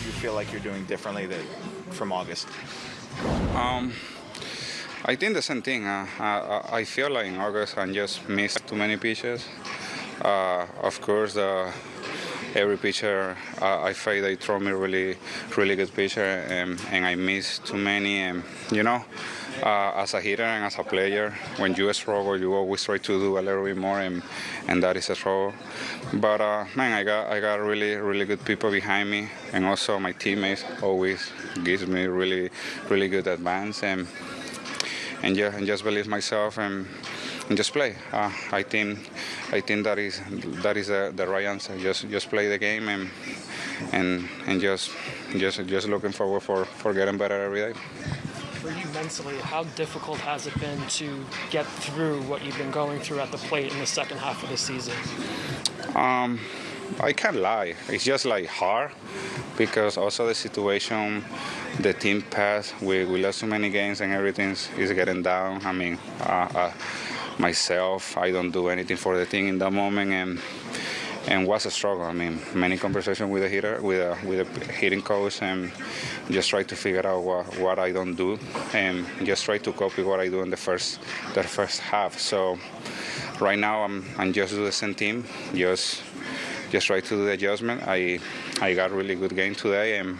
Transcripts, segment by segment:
do you feel like you're doing differently that, from August? Um, I think the same thing. Uh, I, I feel like in August I just missed too many pitches. Uh, of course, uh, every pitcher uh, I feel they throw me really, really good pitcher, and, and I miss too many. And you know, uh, as a hitter and as a player, when you struggle, you always try to do a little bit more, and, and that is a struggle. But uh, man, I got I got really, really good people behind me, and also my teammates always gives me really, really good advance and and yeah, and just believe myself and, and just play. Uh, I think I think that is that is the, the right answer. Just just play the game and and and just just just looking forward for, for getting better every day. For you mentally, how difficult has it been to get through what you've been going through at the plate in the second half of the season? Um, I can't lie. It's just like hard because also the situation, the team passed. We, we lost so many games and everything is getting down. I mean, uh, uh, myself, I don't do anything for the team in that moment, and and was a struggle. I mean, many conversations with the hitter, with a with a hitting coach, and just try to figure out what, what I don't do, and just try to copy what I do in the first the first half. So right now I'm I'm just do the same team, just just try to do the adjustment. I I got really good game today, and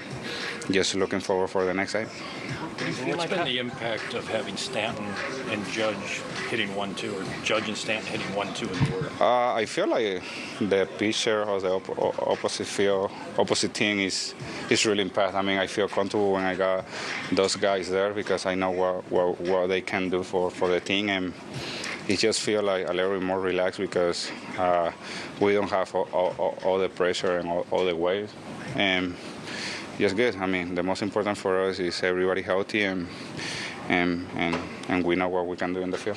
just looking forward for the next day. What's been the impact of having Stanton and Judge hitting one two, or Judge and Stanton hitting one two in the order? Uh, I feel like the pitcher or the op- opposite field, opposite team is is really impact. I mean, I feel comfortable when I got those guys there because I know what what, what they can do for, for the team and. It just feel like a little bit more relaxed because uh, we don't have all, all, all the pressure and all, all the weight, and just good. I mean, the most important for us is everybody healthy and and and, and we know what we can do in the field.